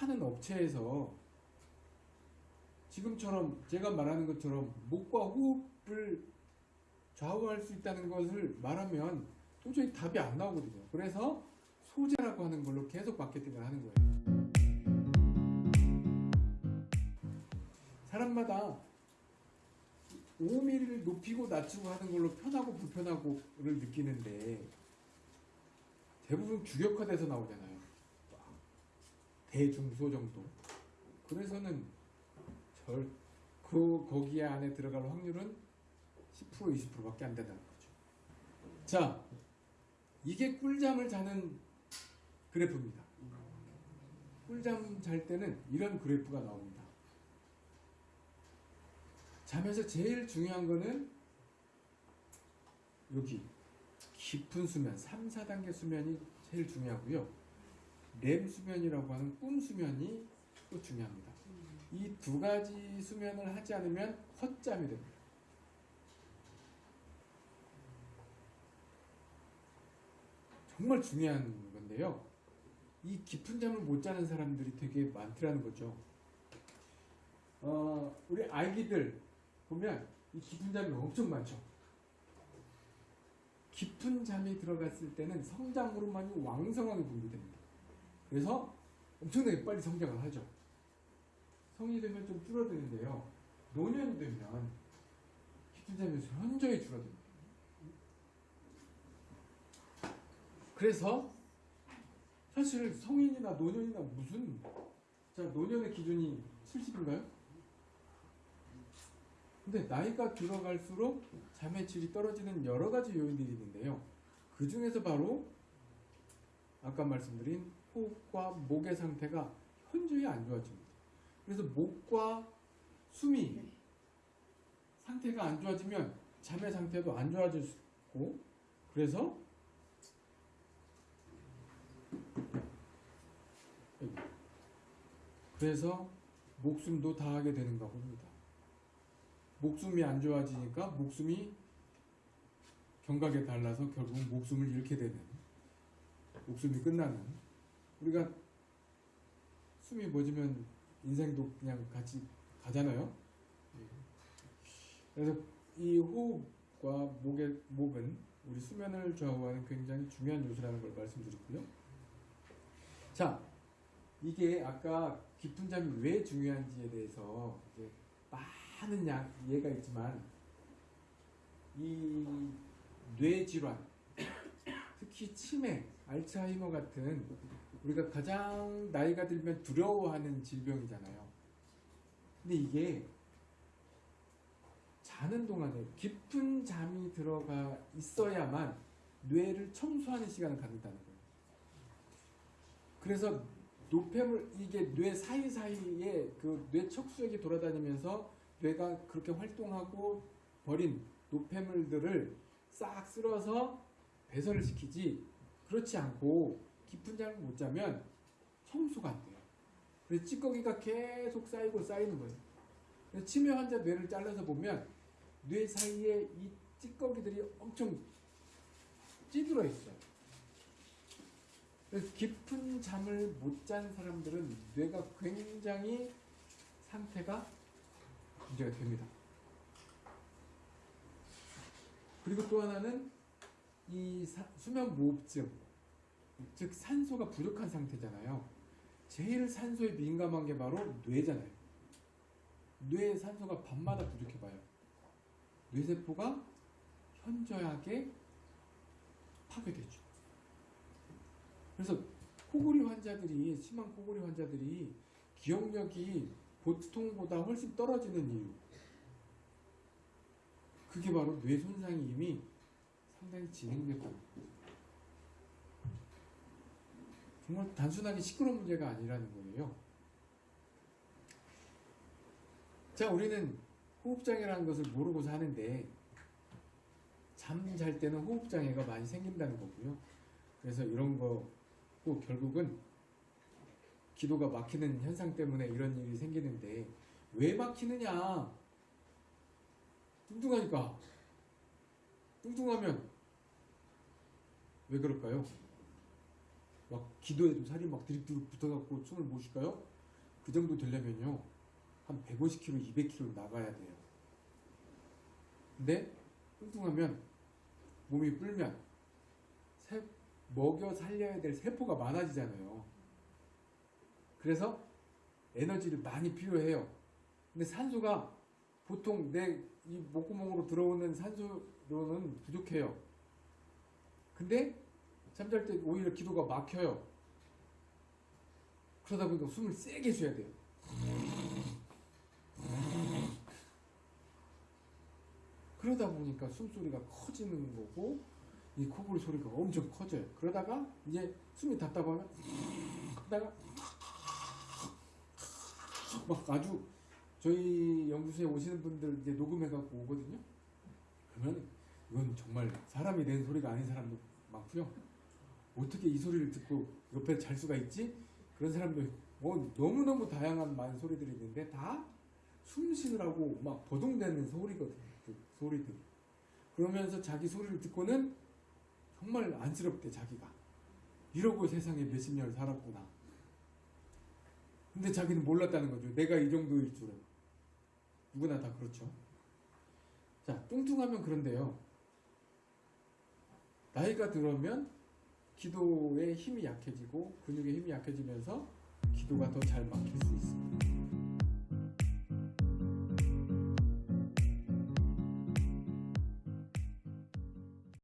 파는 업체에서 지금처럼 제가 말하는 것처럼 목과 호흡을 좌우할 수 있다는 것을 말하면 도저히 답이 안 나오거든요. 그래서 소재라고 하는 걸로 계속 마케팅을 하는 거예요. 사람마다 5mm를 높이고 낮추고 하는 걸로 편하고 불편하고를 느끼는데 대부분 규격화돼서 나오잖아요. 대중소 정도. 그래서는 절, 그, 거기에 안에 들어갈 확률은 10% 20%밖에 안 된다는 거죠. 자, 이게 꿀잠을 자는 그래프입니다. 꿀잠 잘 때는 이런 그래프가 나옵니다. 잠에서 제일 중요한 거는 여기 깊은 수면, 3, 4단계 수면이 제일 중요하고요. 렘 수면이라고 하는 꿈 수면이 또 중요합니다. 이 두 가지 수면을 하지 않으면 헛잠이 됩니다. 정말 중요한 건데요. 이 깊은 잠을 못 자는 사람들이 되게 많더라는 거죠. 어, 우리 아기들 보면 이 깊은 잠이 엄청 많죠. 깊은 잠이 들어갔을 때는 성장 호르몬이 왕성하게 분비됩니다. 그래서 엄청나게 빨리 성장을 하죠. 성인이 되면 좀 줄어드는데요. 노년이 되면 잠에서 현저히 줄어듭니다. 그래서 사실 성인이나 노년이나 무슨 자 노년의 기준이 70인가요? 근데 나이가 들어갈수록 잠의 질이 떨어지는 여러 가지 요인들이 있는데요. 그 중에서 바로 아까 말씀드린 호흡과 목의 상태가 현저히 안 좋아집니다. 그래서 목과 숨이 상태가 안 좋아지면 잠의 상태도 안 좋아질 수 있고 그래서 그래서 목숨도 다하게 되는가 봅니다. 목숨이 안 좋아지니까 목숨이 경각에 달라서 결국 목숨을 잃게 되는 목숨이 끝나는 우리가 숨이 멎으면 인생도 그냥 같이 가잖아요. 그래서 이 호흡과 목의 목은 우리 수면을 좌우하는 굉장히 중요한 요소라는 걸 말씀드렸고요. 자, 이게 아까 깊은 잠이 왜 중요한지에 대해서 이제 많은 약 이해가 있지만 이 뇌질환 특히 치매, 알츠하이머 같은 우리가 가장 나이가 들면 두려워하는 질병이잖아요. 근데 이게 자는 동안에 깊은 잠이 들어가 있어야만 뇌를 청소하는 시간을 갖는다는 거예요. 그래서 노폐물 이게 뇌 사이사이에 그 뇌 척수액이 돌아다니면서 뇌가 그렇게 활동하고 버린 노폐물들을 싹 쓸어서 배설을 시키지 그렇지 않고 깊은 잠을 못 자면 청소가 안 돼요. 그래서 찌꺼기가 계속 쌓이고 쌓이는 거예요. 그래서 치매 환자 뇌를 잘라서 보면 뇌 사이에 이 찌꺼기들이 엄청 찌들어 있어요. 그래서 깊은 잠을 못 잔 사람들은 뇌가 굉장히 상태가 문제가 됩니다. 그리고 또 하나는 이 사, 수면 무호흡증, 즉 산소가 부족한 상태잖아요. 제일 산소에 민감한 게 바로 뇌잖아요. 뇌의 산소가 밤마다 부족해봐요. 뇌세포가 현저하게 파괴되죠. 그래서 코골이 환자들이 심한 코골이 환자들이 기억력이 보통보다 훨씬 떨어지는 이유 그게 바로 뇌 손상이 이미 상당히 진행됐고 정말 단순하게 시끄러운 문제가 아니라는 거예요. 자, 우리는 호흡장애라는 것을 모르고 사는데 잠 잘 때는 호흡장애가 많이 생긴다는 거고요. 그래서 이런 거꼭 결국은 기도가 막히는 현상 때문에 이런 일이 생기는데 왜 막히느냐? 뚱뚱하니까. 뚱뚱하면 왜 그럴까요? 막 기도해도 살이 막 드립드립 붙어갖고 숨을 못 쉴까요? 그 정도 되려면요 한 150kg, 200kg 나가야 돼요. 근데 뚱뚱하면 몸이 불면 세- 먹여 살려야 될 세포가 많아지잖아요. 그래서 에너지를 많이 필요해요. 근데 산소가 보통 내 이 목구멍으로 들어오는 산소로는 부족해요. 근데 잠잘 때 오히려 기도가 막혀요. 그러다 보니까 숨을 세게 쉬어야 돼요. 그러다 보니까 숨소리가 커지는 거고 이 코골이 소리가 엄청 커져요. 그러다가 이제 숨이 답답하면 하다가 막 아주 저희 연구소에 오시는 분들 이제 녹음해 갖고 오거든요. 그러면 이건 정말 사람이 낸 소리가 아닌 사람도 많고요. 어떻게 이 소리를 듣고 옆에 잘 수가 있지? 그런 사람들 뭐 너무너무 다양한 많은 소리들이 있는데 다 숨 쉬느라고 막 버둥대는 소리거든요. 그 소리들. 그러면서 자기 소리를 듣고는 정말 안쓰럽대 자기가. 이러고 세상에 몇십 년을 살았구나. 근데 자기는 몰랐다는 거죠. 내가 이 정도일 줄은. 누구나 다 그렇죠. 자, 뚱뚱하면 그런데요. 나이가 들어면 기도의 힘이 약해지고 근육의 힘이 약해지면서 기도가 더 잘 막힐 수 있습니다.